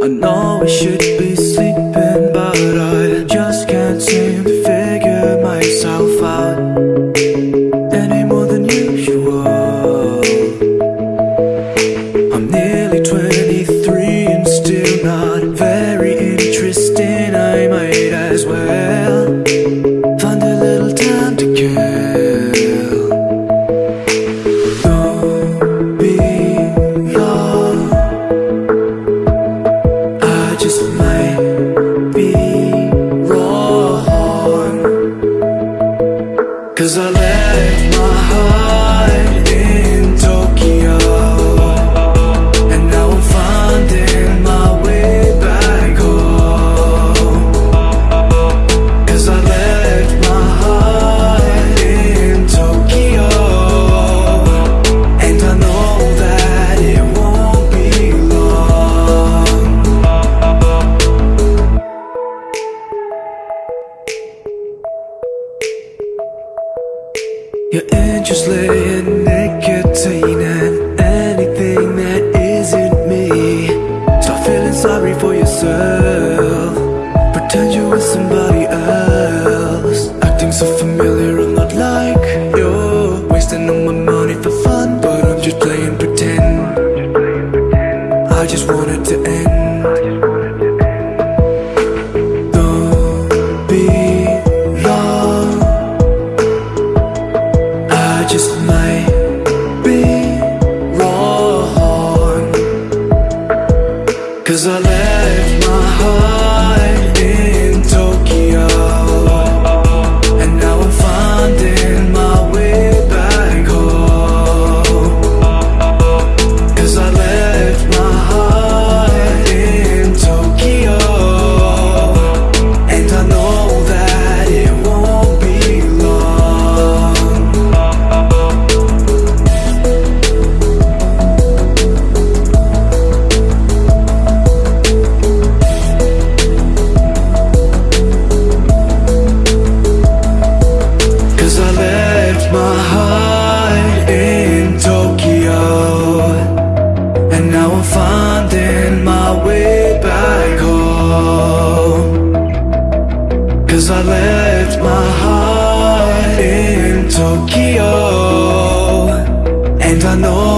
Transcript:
I know I should be You're interested in nicotine anything that isn't me. Stop feeling sorry for yourself. Pretend you were somebody else. Acting so familiar, I'm not like you Wasting all my money for fun, but I'm just playing pretend. I just want it to end. I left my heart in Tokyo And I know